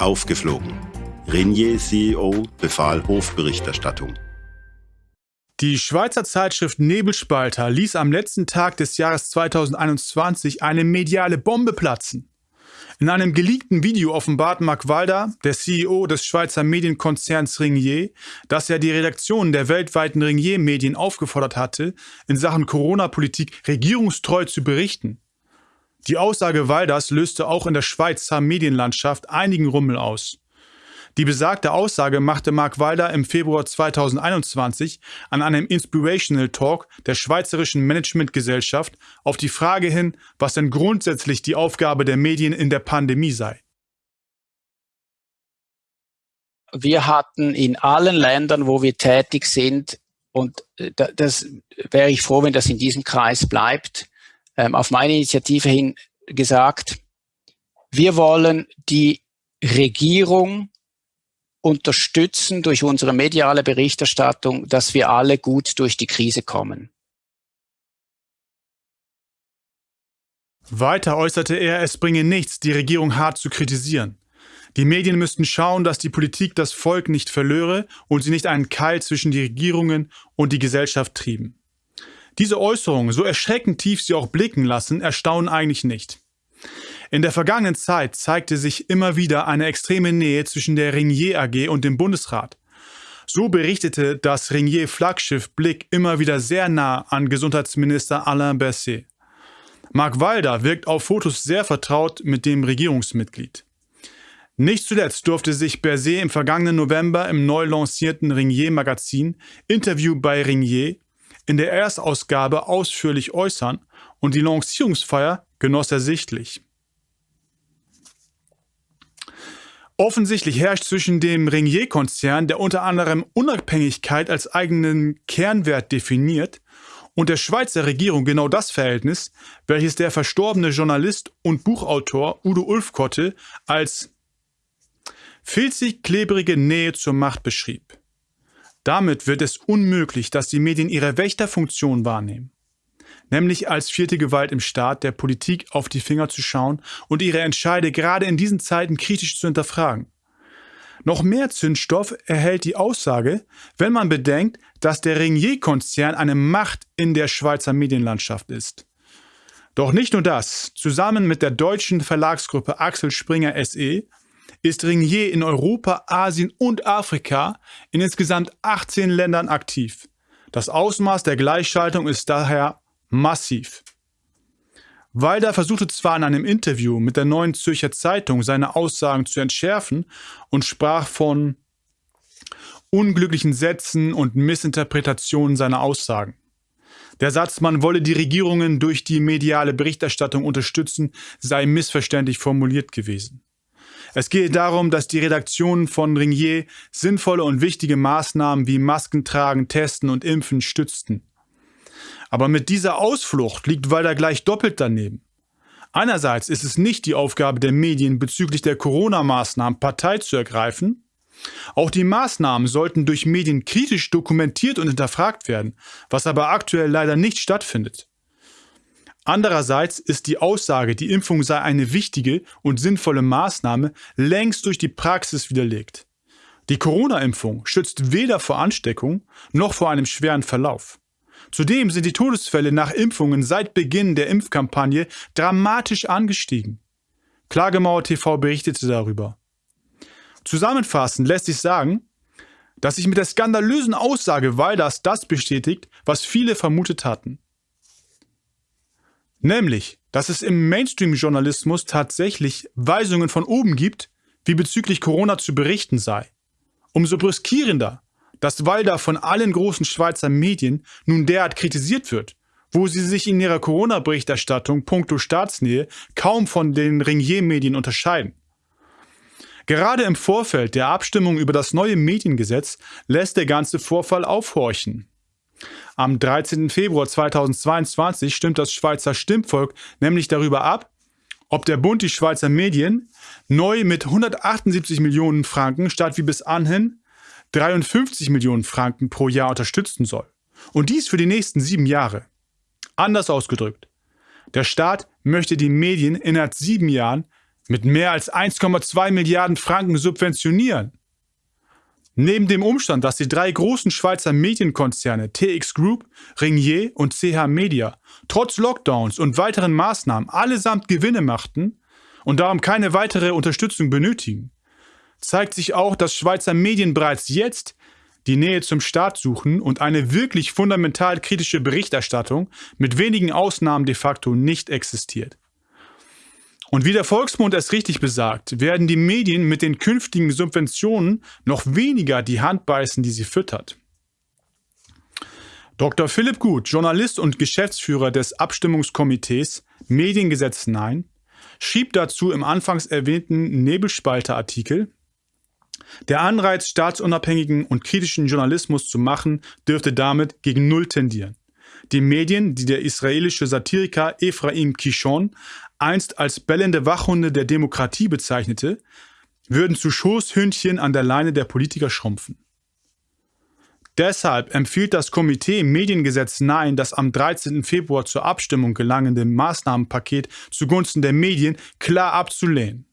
Aufgeflogen. Renier CEO befahl Hofberichterstattung. Die Schweizer Zeitschrift Nebelspalter ließ am letzten Tag des Jahres 2021 eine mediale Bombe platzen. In einem geleakten Video offenbart Mark Walder, der CEO des Schweizer Medienkonzerns Ringier, dass er die Redaktion der weltweiten Ringier-Medien aufgefordert hatte, in Sachen Corona-Politik regierungstreu zu berichten. Die Aussage Walders löste auch in der Schweizer Medienlandschaft einigen Rummel aus. Die besagte Aussage machte Mark Walder im Februar 2021 an einem Inspirational Talk der Schweizerischen Managementgesellschaft auf die Frage hin, was denn grundsätzlich die Aufgabe der Medien in der Pandemie sei. Wir hatten in allen Ländern, wo wir tätig sind, und äh, das wäre ich froh, wenn das in diesem Kreis bleibt, ähm, auf meine Initiative hin gesagt, wir wollen die Regierung unterstützen durch unsere mediale Berichterstattung, dass wir alle gut durch die Krise kommen. Weiter äußerte er, es bringe nichts, die Regierung hart zu kritisieren. Die Medien müssten schauen, dass die Politik das Volk nicht verlöre und sie nicht einen Keil zwischen die Regierungen und die Gesellschaft trieben. Diese Äußerungen, so erschreckend tief sie auch blicken lassen, erstaunen eigentlich nicht. In der vergangenen Zeit zeigte sich immer wieder eine extreme Nähe zwischen der Ringier AG und dem Bundesrat. So berichtete das Ringier Flaggschiff Blick immer wieder sehr nah an Gesundheitsminister Alain Berset. Mark Walder wirkt auf Fotos sehr vertraut mit dem Regierungsmitglied. Nicht zuletzt durfte sich Berset im vergangenen November im neu lancierten Ringier Magazin Interview bei Ringier in der Erstausgabe ausführlich äußern und die Lancierungsfeier genoss er sichtlich. Offensichtlich herrscht zwischen dem Ringier-Konzern, der unter anderem Unabhängigkeit als eigenen Kernwert definiert, und der Schweizer Regierung genau das Verhältnis, welches der verstorbene Journalist und Buchautor Udo Ulfkotte als filzig-klebrige Nähe zur Macht beschrieb. Damit wird es unmöglich, dass die Medien ihre Wächterfunktion wahrnehmen nämlich als vierte Gewalt im Staat der Politik auf die Finger zu schauen und ihre Entscheide gerade in diesen Zeiten kritisch zu hinterfragen. Noch mehr Zündstoff erhält die Aussage, wenn man bedenkt, dass der Ringier-Konzern eine Macht in der Schweizer Medienlandschaft ist. Doch nicht nur das. Zusammen mit der deutschen Verlagsgruppe Axel Springer SE ist Ringier in Europa, Asien und Afrika in insgesamt 18 Ländern aktiv. Das Ausmaß der Gleichschaltung ist daher massiv. Walder versuchte zwar in einem Interview mit der Neuen Zürcher Zeitung seine Aussagen zu entschärfen und sprach von unglücklichen Sätzen und Missinterpretationen seiner Aussagen. Der Satz, man wolle die Regierungen durch die mediale Berichterstattung unterstützen, sei missverständlich formuliert gewesen. Es gehe darum, dass die Redaktionen von Ringier sinnvolle und wichtige Maßnahmen wie Masken tragen, testen und impfen stützten. Aber mit dieser Ausflucht liegt Walder gleich doppelt daneben. Einerseits ist es nicht die Aufgabe der Medien bezüglich der Corona-Maßnahmen Partei zu ergreifen. Auch die Maßnahmen sollten durch Medien kritisch dokumentiert und hinterfragt werden, was aber aktuell leider nicht stattfindet. Andererseits ist die Aussage, die Impfung sei eine wichtige und sinnvolle Maßnahme, längst durch die Praxis widerlegt. Die Corona-Impfung schützt weder vor Ansteckung noch vor einem schweren Verlauf. Zudem sind die Todesfälle nach Impfungen seit Beginn der Impfkampagne dramatisch angestiegen. Klagemauer TV berichtete darüber. Zusammenfassend lässt sich sagen, dass sich mit der skandalösen Aussage Walders das bestätigt, was viele vermutet hatten. Nämlich, dass es im Mainstream-Journalismus tatsächlich Weisungen von oben gibt, wie bezüglich Corona zu berichten sei. Umso brüskierender dass Walder von allen großen Schweizer Medien nun derart kritisiert wird, wo sie sich in ihrer Corona-Berichterstattung puncto Staatsnähe kaum von den Ringier-Medien unterscheiden. Gerade im Vorfeld der Abstimmung über das neue Mediengesetz lässt der ganze Vorfall aufhorchen. Am 13. Februar 2022 stimmt das Schweizer Stimmvolk nämlich darüber ab, ob der Bund die Schweizer Medien neu mit 178 Millionen Franken statt wie bis anhin 53 Millionen Franken pro Jahr unterstützen soll. Und dies für die nächsten sieben Jahre. Anders ausgedrückt, der Staat möchte die Medien innerhalb sieben Jahren mit mehr als 1,2 Milliarden Franken subventionieren. Neben dem Umstand, dass die drei großen Schweizer Medienkonzerne TX Group, Ringier und CH Media trotz Lockdowns und weiteren Maßnahmen allesamt Gewinne machten und darum keine weitere Unterstützung benötigen, zeigt sich auch, dass Schweizer Medien bereits jetzt die Nähe zum Staat suchen und eine wirklich fundamental kritische Berichterstattung mit wenigen Ausnahmen de facto nicht existiert. Und wie der Volksmund es richtig besagt, werden die Medien mit den künftigen Subventionen noch weniger die Hand beißen, die sie füttert. Dr. Philipp Gut, Journalist und Geschäftsführer des Abstimmungskomitees Mediengesetz Nein, schrieb dazu im anfangs erwähnten Nebelspalter-Artikel, der Anreiz, staatsunabhängigen und kritischen Journalismus zu machen, dürfte damit gegen Null tendieren. Die Medien, die der israelische Satiriker Ephraim Kishon einst als bellende Wachhunde der Demokratie bezeichnete, würden zu Schoßhündchen an der Leine der Politiker schrumpfen. Deshalb empfiehlt das Komitee Mediengesetz Nein das am 13. Februar zur Abstimmung gelangende Maßnahmenpaket zugunsten der Medien klar abzulehnen.